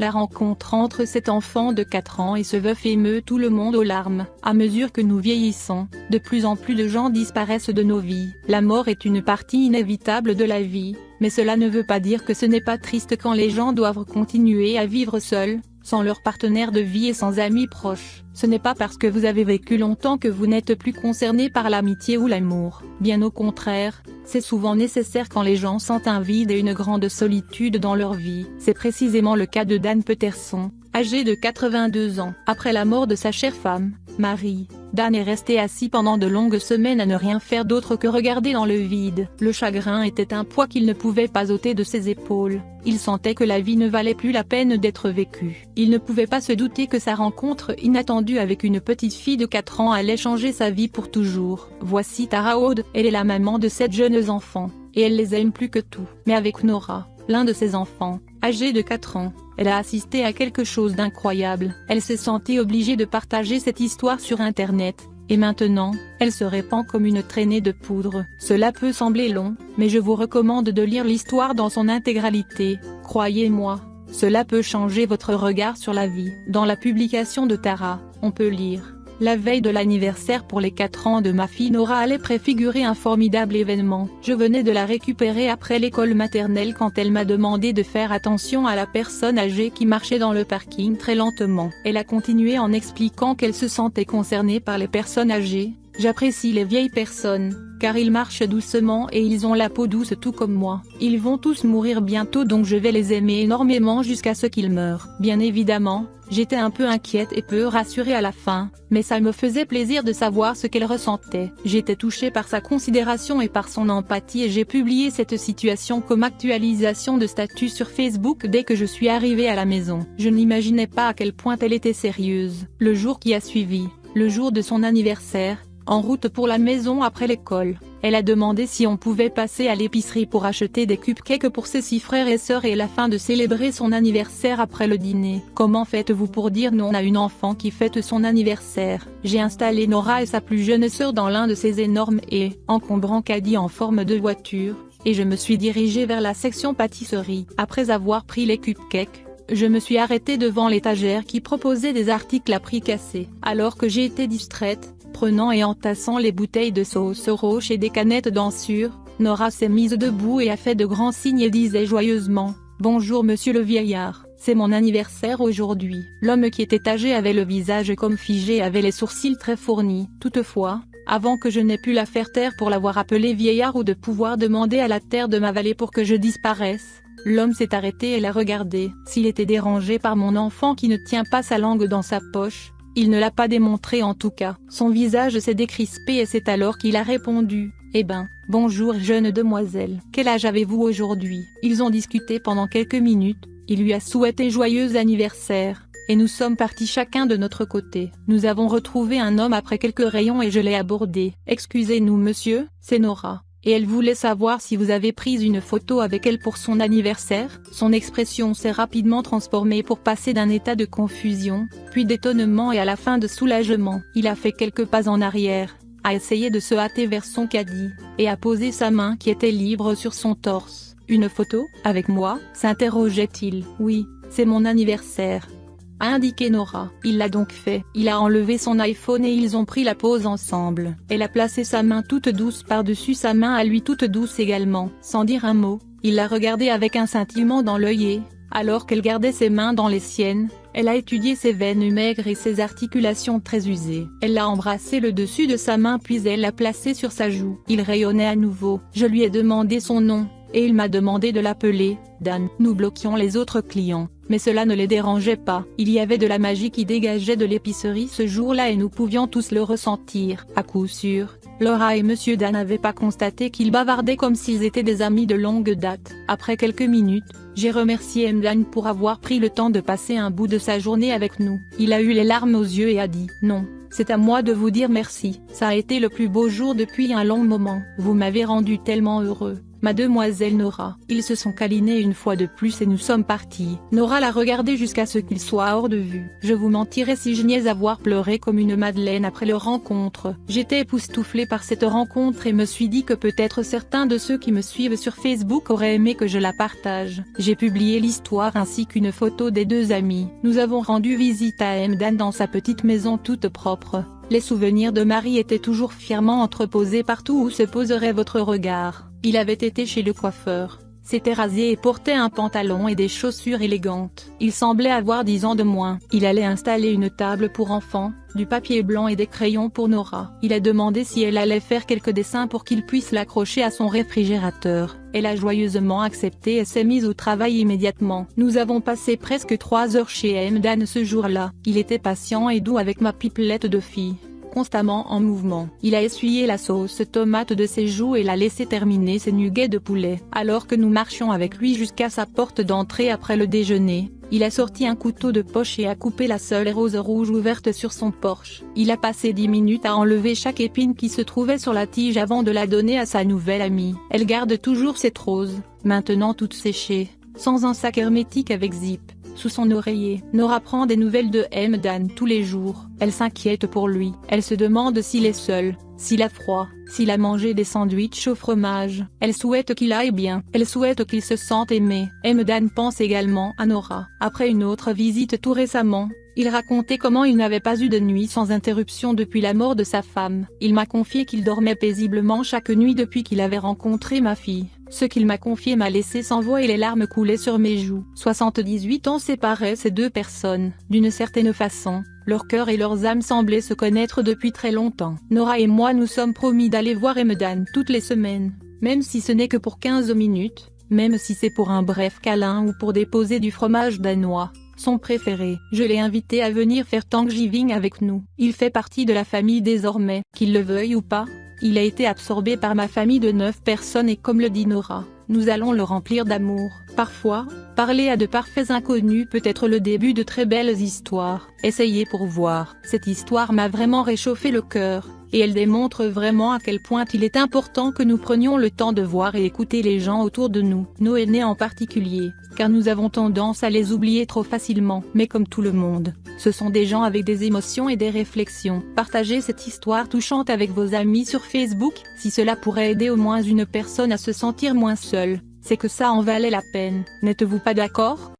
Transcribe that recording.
La rencontre entre cet enfant de 4 ans et ce veuf émeut tout le monde aux larmes. À mesure que nous vieillissons, de plus en plus de gens disparaissent de nos vies. La mort est une partie inévitable de la vie, mais cela ne veut pas dire que ce n'est pas triste quand les gens doivent continuer à vivre seuls, sans leur partenaire de vie et sans amis proches. Ce n'est pas parce que vous avez vécu longtemps que vous n'êtes plus concerné par l'amitié ou l'amour. Bien au contraire, c'est souvent nécessaire quand les gens sentent un vide et une grande solitude dans leur vie. C'est précisément le cas de Dan Peterson, âgé de 82 ans. Après la mort de sa chère femme, Marie, Dan est resté assis pendant de longues semaines à ne rien faire d'autre que regarder dans le vide. Le chagrin était un poids qu'il ne pouvait pas ôter de ses épaules. Il sentait que la vie ne valait plus la peine d'être vécue. Il ne pouvait pas se douter que sa rencontre inattendue avec une petite fille de 4 ans allait changer sa vie pour toujours. Voici Tara Aude, elle est la maman de sept jeunes enfants, et elle les aime plus que tout. Mais avec Nora, l'un de ses enfants, âgé de 4 ans, elle a assisté à quelque chose d'incroyable. Elle s'est sentie obligée de partager cette histoire sur Internet, et maintenant, elle se répand comme une traînée de poudre. Cela peut sembler long, mais je vous recommande de lire l'histoire dans son intégralité, croyez-moi, cela peut changer votre regard sur la vie. Dans la publication de Tara, on peut lire la veille de l'anniversaire pour les 4 ans de ma fille Nora allait préfigurer un formidable événement. Je venais de la récupérer après l'école maternelle quand elle m'a demandé de faire attention à la personne âgée qui marchait dans le parking très lentement. Elle a continué en expliquant qu'elle se sentait concernée par les personnes âgées, J'apprécie les vieilles personnes, car ils marchent doucement et ils ont la peau douce tout comme moi. Ils vont tous mourir bientôt donc je vais les aimer énormément jusqu'à ce qu'ils meurent. Bien évidemment, j'étais un peu inquiète et peu rassurée à la fin, mais ça me faisait plaisir de savoir ce qu'elle ressentait. J'étais touchée par sa considération et par son empathie et j'ai publié cette situation comme actualisation de statut sur Facebook dès que je suis arrivée à la maison. Je n'imaginais pas à quel point elle était sérieuse. Le jour qui a suivi, le jour de son anniversaire, en route pour la maison après l'école, elle a demandé si on pouvait passer à l'épicerie pour acheter des cupcakes pour ses six frères et sœurs et la fin de célébrer son anniversaire après le dîner. Comment faites-vous pour dire non à une enfant qui fête son anniversaire? J'ai installé Nora et sa plus jeune sœur dans l'un de ces énormes et encombrants caddies en forme de voiture, et je me suis dirigée vers la section pâtisserie. Après avoir pris les cupcakes, je me suis arrêtée devant l'étagère qui proposait des articles à prix cassé. Alors que j'ai été distraite, prenant et entassant les bouteilles de sauce roche et des canettes d'ensure, Nora s'est mise debout et a fait de grands signes et disait joyeusement, « Bonjour monsieur le vieillard, c'est mon anniversaire aujourd'hui. » L'homme qui était âgé avait le visage comme figé et avait les sourcils très fournis. Toutefois, avant que je n'ai pu la faire taire pour l'avoir appelé vieillard ou de pouvoir demander à la terre de m'avaler pour que je disparaisse, L'homme s'est arrêté et l'a regardé. S'il était dérangé par mon enfant qui ne tient pas sa langue dans sa poche, il ne l'a pas démontré en tout cas. Son visage s'est décrispé et c'est alors qu'il a répondu, eh ben, bonjour jeune demoiselle. Quel âge avez-vous aujourd'hui? Ils ont discuté pendant quelques minutes, il lui a souhaité joyeux anniversaire, et nous sommes partis chacun de notre côté. Nous avons retrouvé un homme après quelques rayons et je l'ai abordé. Excusez-nous monsieur, c'est Nora et elle voulait savoir si vous avez pris une photo avec elle pour son anniversaire. Son expression s'est rapidement transformée pour passer d'un état de confusion, puis d'étonnement et à la fin de soulagement. Il a fait quelques pas en arrière, a essayé de se hâter vers son caddie, et a posé sa main qui était libre sur son torse. Une photo, avec moi, s'interrogeait-il. Oui, c'est mon anniversaire, a indiqué Nora. Il l'a donc fait. Il a enlevé son iPhone et ils ont pris la pose ensemble. Elle a placé sa main toute douce par-dessus sa main à lui toute douce également. Sans dire un mot, il l'a regardé avec un scintillement dans l'œil et, alors qu'elle gardait ses mains dans les siennes, elle a étudié ses veines maigres et ses articulations très usées. Elle l'a embrassé le dessus de sa main puis elle l'a placé sur sa joue. Il rayonnait à nouveau. Je lui ai demandé son nom, et il m'a demandé de l'appeler, Dan. Nous bloquions les autres clients, mais cela ne les dérangeait pas. Il y avait de la magie qui dégageait de l'épicerie ce jour-là et nous pouvions tous le ressentir. À coup sûr, Laura et Monsieur Dan n'avaient pas constaté qu'ils bavardaient comme s'ils étaient des amis de longue date. Après quelques minutes, j'ai remercié M. pour avoir pris le temps de passer un bout de sa journée avec nous. Il a eu les larmes aux yeux et a dit « Non, c'est à moi de vous dire merci. Ça a été le plus beau jour depuis un long moment. Vous m'avez rendu tellement heureux. Mademoiselle Nora. Ils se sont câlinés une fois de plus et nous sommes partis. Nora l'a regardé jusqu'à ce qu'il soit hors de vue. Je vous mentirais si je niais avoir pleuré comme une madeleine après leur rencontre. J'étais époustouflée par cette rencontre et me suis dit que peut-être certains de ceux qui me suivent sur Facebook auraient aimé que je la partage. J'ai publié l'histoire ainsi qu'une photo des deux amis. Nous avons rendu visite à Emdan dans sa petite maison toute propre. Les souvenirs de Marie étaient toujours fièrement entreposés partout où se poserait votre regard. Il avait été chez le coiffeur, s'était rasé et portait un pantalon et des chaussures élégantes. Il semblait avoir dix ans de moins. Il allait installer une table pour enfants, du papier blanc et des crayons pour Nora. Il a demandé si elle allait faire quelques dessins pour qu'il puisse l'accrocher à son réfrigérateur. Elle a joyeusement accepté et s'est mise au travail immédiatement. Nous avons passé presque trois heures chez Emdan ce jour-là. Il était patient et doux avec ma pipelette de fille constamment en mouvement. Il a essuyé la sauce tomate de ses joues et l'a laissé terminer ses nuggets de poulet. Alors que nous marchions avec lui jusqu'à sa porte d'entrée après le déjeuner, il a sorti un couteau de poche et a coupé la seule rose rouge ouverte sur son porche. Il a passé dix minutes à enlever chaque épine qui se trouvait sur la tige avant de la donner à sa nouvelle amie. Elle garde toujours cette rose, maintenant toute séchée, sans un sac hermétique avec zip sous son oreiller. Nora prend des nouvelles de M. Dan tous les jours. Elle s'inquiète pour lui. Elle se demande s'il est seul, s'il a froid, s'il a mangé des sandwichs au fromage. Elle souhaite qu'il aille bien. Elle souhaite qu'il se sente aimé. M. Dan pense également à Nora. Après une autre visite tout récemment, il racontait comment il n'avait pas eu de nuit sans interruption depuis la mort de sa femme. Il m'a confié qu'il dormait paisiblement chaque nuit depuis qu'il avait rencontré ma fille. Ce qu'il m'a confié m'a laissé sans voix et les larmes coulaient sur mes joues. 78 ans séparaient ces deux personnes. D'une certaine façon, leur cœur et leurs âmes semblaient se connaître depuis très longtemps. Nora et moi nous sommes promis d'aller voir Emedan toutes les semaines, même si ce n'est que pour 15 minutes, même si c'est pour un bref câlin ou pour déposer du fromage danois son préféré. Je l'ai invité à venir faire Thanksgiving avec nous. Il fait partie de la famille désormais, qu'il le veuille ou pas. Il a été absorbé par ma famille de neuf personnes et comme le dit Nora, nous allons le remplir d'amour. Parfois, parler à de parfaits inconnus peut être le début de très belles histoires. Essayez pour voir. Cette histoire m'a vraiment réchauffé le cœur et elle démontre vraiment à quel point il est important que nous prenions le temps de voir et écouter les gens autour de nous, nos aînés en particulier, car nous avons tendance à les oublier trop facilement. Mais comme tout le monde, ce sont des gens avec des émotions et des réflexions. Partagez cette histoire touchante avec vos amis sur Facebook, si cela pourrait aider au moins une personne à se sentir moins seule, c'est que ça en valait la peine, n'êtes-vous pas d'accord?